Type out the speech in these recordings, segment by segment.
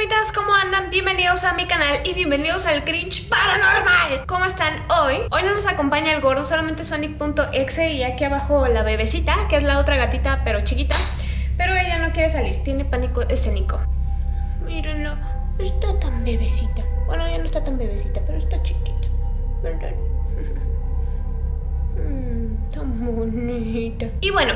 fantasmitas, ¿cómo andan? Bienvenidos a mi canal y bienvenidos al Cringe Paranormal ¿Cómo están hoy? Hoy no nos acompaña el gordo, solamente Sonic.exe y aquí abajo la bebecita, que es la otra gatita pero chiquita Pero ella no quiere salir, tiene pánico escénico Mírenlo, está tan bebecita Bueno, ya no está tan bebecita, pero está chiquita ¿Verdad? Bonita. Y bueno,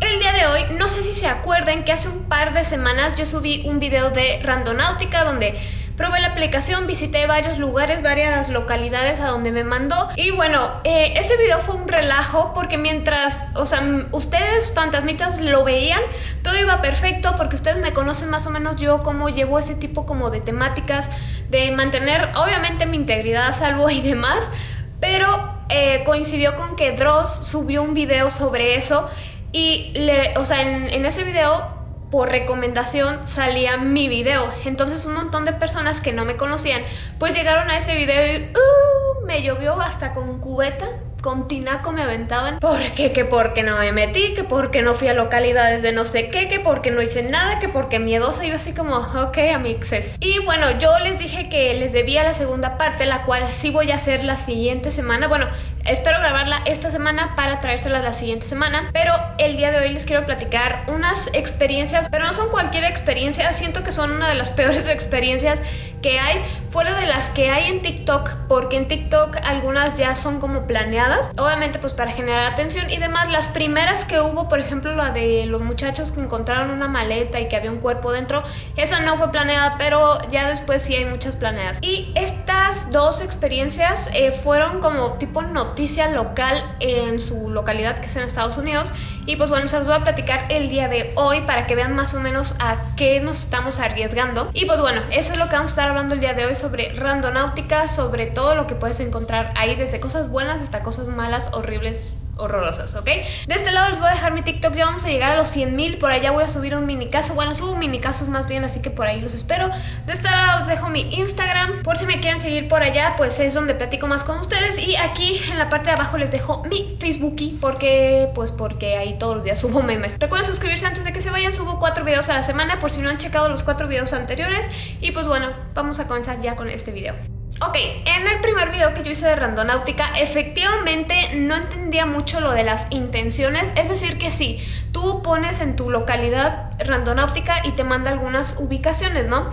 el día de hoy, no sé si se acuerdan que hace un par de semanas yo subí un video de Randonáutica donde probé la aplicación, visité varios lugares, varias localidades a donde me mandó y bueno, eh, ese video fue un relajo porque mientras, o sea, ustedes fantasmitas lo veían, todo iba perfecto porque ustedes me conocen más o menos yo cómo llevo ese tipo como de temáticas, de mantener obviamente mi integridad a salvo y demás, pero eh, coincidió con que Dross subió un video sobre eso y, le, o sea, en, ese video por recomendación salía mi video. Entonces un montón de personas que no me conocían pues llegaron a ese video y uh, me llovió hasta con cubeta con tinaco me aventaban porque que porque no me metí, que porque no fui a localidades de no sé qué, que porque no hice nada, que porque miedosa yo así como, ok amixes. Y bueno, yo les dije que les debía la segunda parte, la cual sí voy a hacer la siguiente semana. Bueno, espero grabarla esta semana para traérsela la siguiente semana, pero el día de hoy les quiero platicar unas experiencias, pero no son cualquier experiencia, siento que son una de las peores experiencias que hay, fuera de las que hay en TikTok, porque en TikTok algunas ya son como planeadas, obviamente pues para generar atención y demás. Las primeras que hubo, por ejemplo la de los muchachos que encontraron una maleta y que había un cuerpo dentro, esa no fue planeada, pero ya después sí hay muchas planeadas. Y estas dos experiencias eh, fueron como tipo noticia local en su localidad que es en Estados Unidos y pues bueno, se los voy a platicar el día de hoy para que vean más o menos a qué nos estamos arriesgando. Y pues bueno, eso es lo que vamos a estar hablando el día de hoy sobre randonáutica, sobre todo lo que puedes encontrar ahí, desde cosas buenas hasta cosas malas, horribles, horrorosas, ¿ok? De este lado les voy a dejar mi TikTok, ya vamos a llegar a los 100 mil, por allá voy a subir un mini caso, bueno, subo mini casos más bien, así que por ahí los espero. De este lado os dejo mi Instagram, por si me quieren seguir por allá, pues es donde platico más con ustedes. Y aquí en la parte de abajo les dejo mi Facebookie, porque, pues porque ahí todos los días subo memes. Recuerden suscribirse antes de que se vayan, subo cuatro videos a la semana, por si no han checado los cuatro videos anteriores. Y pues bueno, vamos a comenzar ya con este video. Ok, en el primer video que yo hice de randonáutica, efectivamente no entendía mucho lo de las intenciones, es decir que sí, tú pones en tu localidad randonáutica y te manda algunas ubicaciones, ¿no?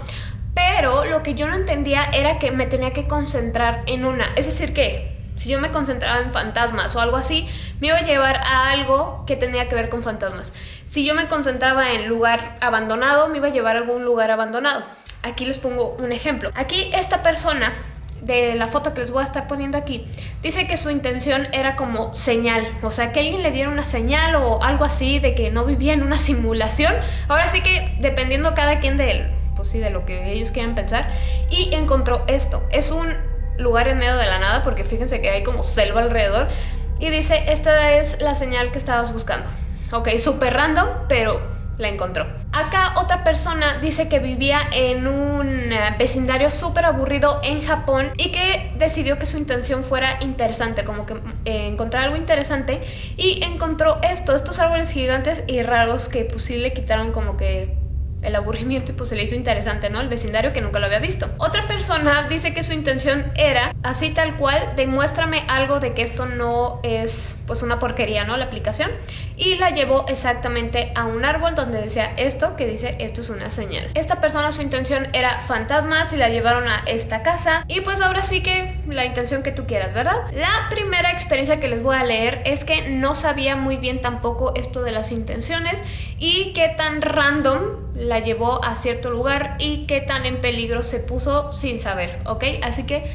Pero lo que yo no entendía era que me tenía que concentrar en una, es decir que si yo me concentraba en fantasmas o algo así, me iba a llevar a algo que tenía que ver con fantasmas. Si yo me concentraba en lugar abandonado, me iba a llevar a algún lugar abandonado. Aquí les pongo un ejemplo. Aquí esta persona de la foto que les voy a estar poniendo aquí, dice que su intención era como señal, o sea, que alguien le diera una señal o algo así de que no vivía en una simulación. Ahora sí que dependiendo cada quien de él, pues sí, de lo que ellos quieran pensar, y encontró esto. Es un lugar en medio de la nada, porque fíjense que hay como selva alrededor, y dice, esta es la señal que estabas buscando. Ok, súper random, pero la encontró. Acá otra persona dice que vivía en un eh, vecindario súper aburrido en Japón y que decidió que su intención fuera interesante, como que eh, encontrar algo interesante y encontró esto, estos árboles gigantes y raros que pues sí le quitaron como que el aburrimiento y pues se le hizo interesante, ¿no? El vecindario que nunca lo había visto. Otra persona dice que su intención era, así tal cual, demuéstrame algo de que esto no es pues una porquería, ¿no? La aplicación. Y la llevó exactamente a un árbol donde decía esto, que dice esto es una señal. Esta persona su intención era fantasmas y la llevaron a esta casa. Y pues ahora sí que la intención que tú quieras, ¿verdad? La primera experiencia que les voy a leer es que no sabía muy bien tampoco esto de las intenciones y qué tan random la llevó a cierto lugar y qué tan en peligro se puso sin saber, ¿ok? Así que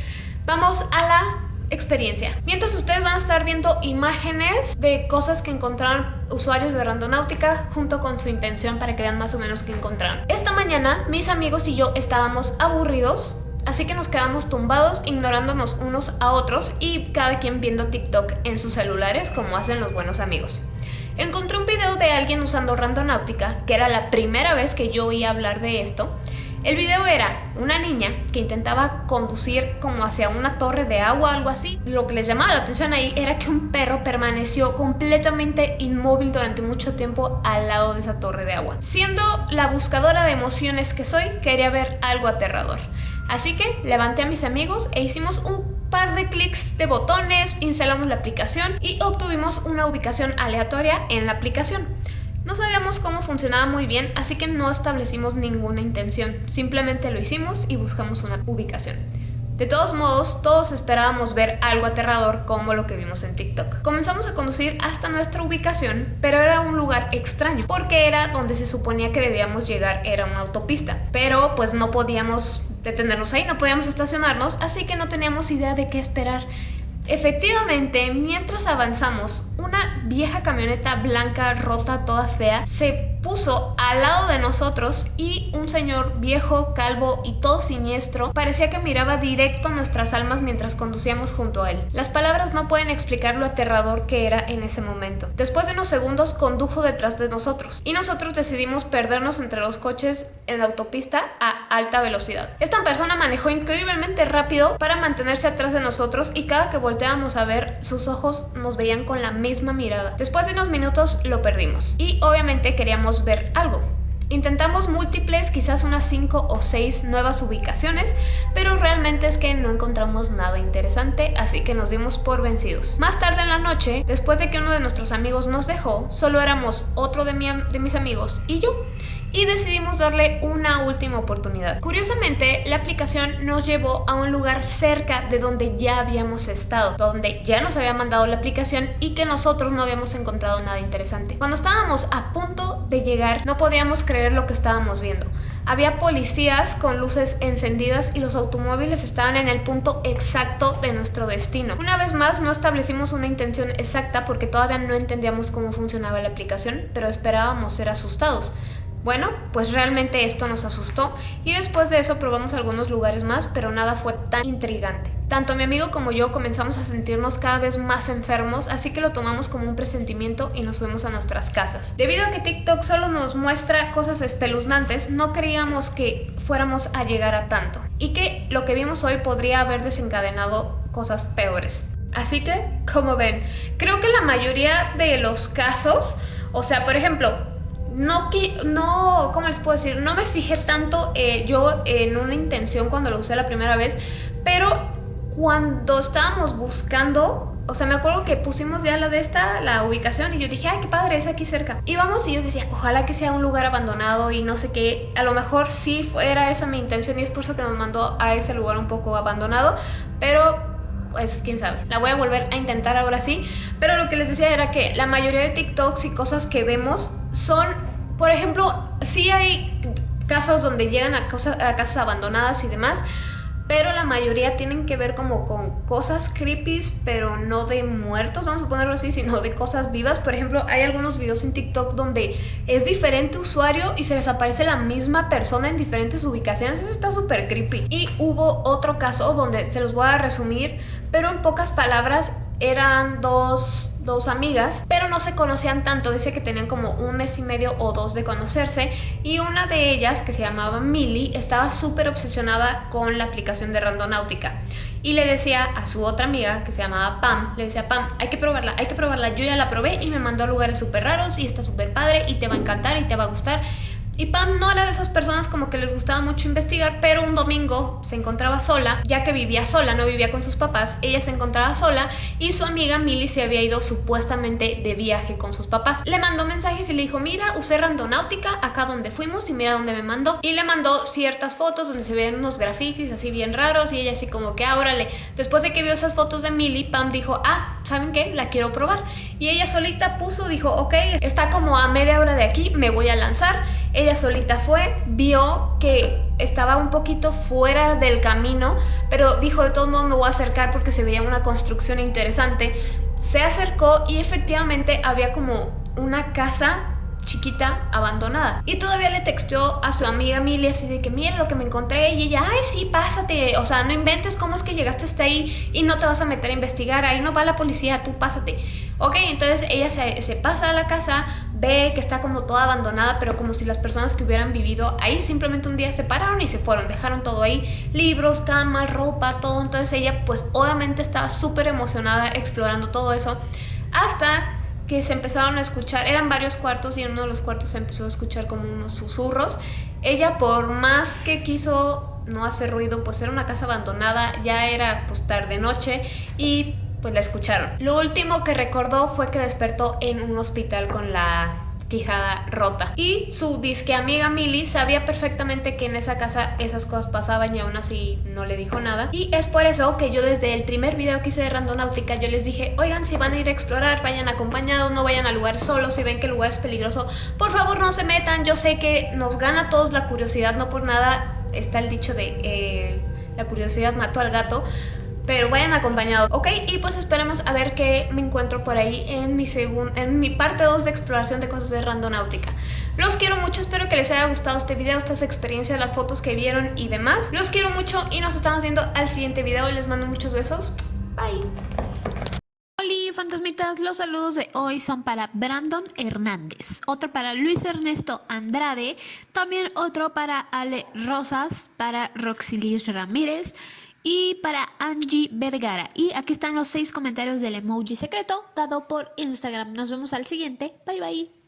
vamos a la experiencia. Mientras ustedes van a estar viendo imágenes de cosas que encontraron usuarios de Randonáutica junto con su intención para que vean más o menos qué encontraron. Esta mañana mis amigos y yo estábamos aburridos Así que nos quedamos tumbados ignorándonos unos a otros y cada quien viendo TikTok en sus celulares como hacen los buenos amigos. Encontré un video de alguien usando Randonáutica, que era la primera vez que yo oía hablar de esto, el video era una niña que intentaba conducir como hacia una torre de agua o algo así. Lo que les llamaba la atención ahí era que un perro permaneció completamente inmóvil durante mucho tiempo al lado de esa torre de agua. Siendo la buscadora de emociones que soy, quería ver algo aterrador. Así que levanté a mis amigos e hicimos un par de clics de botones, instalamos la aplicación y obtuvimos una ubicación aleatoria en la aplicación. No sabíamos cómo funcionaba muy bien, así que no establecimos ninguna intención, simplemente lo hicimos y buscamos una ubicación. De todos modos, todos esperábamos ver algo aterrador como lo que vimos en TikTok. Comenzamos a conducir hasta nuestra ubicación, pero era un lugar extraño, porque era donde se suponía que debíamos llegar, era una autopista. Pero pues no podíamos detenernos ahí, no podíamos estacionarnos, así que no teníamos idea de qué esperar. Efectivamente, mientras avanzamos, una vieja camioneta blanca, rota, toda fea, se puso al lado de nosotros y un señor viejo, calvo y todo siniestro parecía que miraba directo nuestras almas mientras conducíamos junto a él. Las palabras no pueden explicar lo aterrador que era en ese momento. Después de unos segundos condujo detrás de nosotros y nosotros decidimos perdernos entre los coches en la autopista a alta velocidad. Esta persona manejó increíblemente rápido para mantenerse atrás de nosotros y cada que volteábamos a ver sus ojos nos veían con la misma mirada. Después de unos minutos lo perdimos y obviamente queríamos ver algo. Intentamos múltiples, quizás unas 5 o 6 nuevas ubicaciones, pero realmente es que no encontramos nada interesante, así que nos dimos por vencidos. Más tarde en la noche, después de que uno de nuestros amigos nos dejó, solo éramos otro de, de mis amigos y yo, y decidimos darle una última oportunidad. Curiosamente, la aplicación nos llevó a un lugar cerca de donde ya habíamos estado, donde ya nos había mandado la aplicación y que nosotros no habíamos encontrado nada interesante. Cuando estábamos a punto de llegar, no podíamos creer lo que estábamos viendo. Había policías con luces encendidas y los automóviles estaban en el punto exacto de nuestro destino. Una vez más no establecimos una intención exacta porque todavía no entendíamos cómo funcionaba la aplicación, pero esperábamos ser asustados. Bueno, pues realmente esto nos asustó y después de eso probamos algunos lugares más, pero nada fue tan intrigante. Tanto mi amigo como yo comenzamos a sentirnos cada vez más enfermos, así que lo tomamos como un presentimiento y nos fuimos a nuestras casas. Debido a que TikTok solo nos muestra cosas espeluznantes, no creíamos que fuéramos a llegar a tanto y que lo que vimos hoy podría haber desencadenado cosas peores. Así que, como ven, creo que la mayoría de los casos, o sea, por ejemplo, no, no, ¿cómo les puedo decir? No me fijé tanto eh, yo en una intención cuando lo usé la primera vez, pero cuando estábamos buscando, o sea, me acuerdo que pusimos ya la de esta, la ubicación, y yo dije, ay, qué padre, es aquí cerca. Íbamos y yo decía, ojalá que sea un lugar abandonado y no sé qué. A lo mejor sí fuera esa mi intención y es por eso que nos mandó a ese lugar un poco abandonado, pero pues quién sabe. La voy a volver a intentar ahora sí. Pero lo que les decía era que la mayoría de TikToks y cosas que vemos son, por ejemplo, sí hay casos donde llegan a, cosas, a casas abandonadas y demás, pero la mayoría tienen que ver como con cosas creepy, pero no de muertos, vamos a ponerlo así, sino de cosas vivas. Por ejemplo, hay algunos videos en TikTok donde es diferente usuario y se les aparece la misma persona en diferentes ubicaciones. Eso está súper creepy. Y hubo otro caso donde se los voy a resumir, pero en pocas palabras eran dos, dos, amigas, pero no se conocían tanto, dice que tenían como un mes y medio o dos de conocerse y una de ellas, que se llamaba Millie, estaba súper obsesionada con la aplicación de Randonáutica. Y le decía a su otra amiga, que se llamaba Pam, le decía, Pam, hay que probarla, hay que probarla, yo ya la probé y me mandó a lugares súper raros y está súper padre y te va a encantar y te va a gustar y Pam no era de esas personas como que les gustaba mucho investigar, pero un domingo se encontraba sola, ya que vivía sola, no vivía con sus papás, ella se encontraba sola y su amiga Millie se había ido supuestamente de viaje con sus papás. Le mandó mensajes y le dijo, mira, usé randonáutica acá donde fuimos y mira dónde me mandó. Y le mandó ciertas fotos donde se ven unos grafitis así bien raros y ella así como que, ah, órale. Después de que vio esas fotos de Millie, Pam dijo, ah, ¿saben qué? La quiero probar. Y ella solita puso, dijo, ok, está como a media hora de aquí, me voy a lanzar. Ella solita fue, vio que estaba un poquito fuera del camino, pero dijo de todos modos me voy a acercar porque se veía una construcción interesante. Se acercó y efectivamente había como una casa chiquita abandonada. Y todavía le texteó a su amiga Milly así de que mira lo que me encontré y ella, ay sí, pásate, o sea, no inventes cómo es que llegaste hasta ahí y no te vas a meter a investigar, ahí no va la policía, tú pásate. Ok, entonces ella se, pasa a la casa, ve que está como toda abandonada, pero como si las personas que hubieran vivido ahí simplemente un día se pararon y se fueron, dejaron todo ahí, libros, camas, ropa, todo. Entonces ella pues obviamente estaba súper emocionada explorando todo eso, hasta que se empezaron a escuchar, eran varios cuartos y en uno de los cuartos se empezó a escuchar como unos susurros. Ella por más que quiso no hacer ruido, pues era una casa abandonada, ya era pues tarde noche y pues la escucharon. Lo último que recordó fue que despertó en un hospital con la quijada rota. Y su disque amiga Milly sabía perfectamente que en esa casa esas cosas pasaban y aún así no le dijo nada. Y es por eso que yo desde el primer video que hice de Randonáutica yo les dije, oigan, si van a ir a explorar, vayan acompañados, no vayan a lugares solos, si ven que el lugar es peligroso, por favor no se metan. Yo sé que nos gana a todos la curiosidad, no por nada está el dicho de eh, la curiosidad mató al gato, pero vayan acompañados, ¿ok? Y pues esperemos a ver qué me encuentro por ahí en mi, en mi parte 2 de exploración de cosas de randonáutica. Los quiero mucho, espero que les haya gustado este video, estas experiencias, las fotos que vieron y demás. Los quiero mucho y nos estamos viendo al siguiente video. Les mando muchos besos. Bye. Hola fantasmitas, los saludos de hoy son para Brandon Hernández, otro para Luis Ernesto Andrade, también otro para Ale Rosas, para Roxilis Ramírez, y para Angie Vergara. Y aquí están los seis comentarios del emoji secreto dado por Instagram. Nos vemos al siguiente. Bye bye.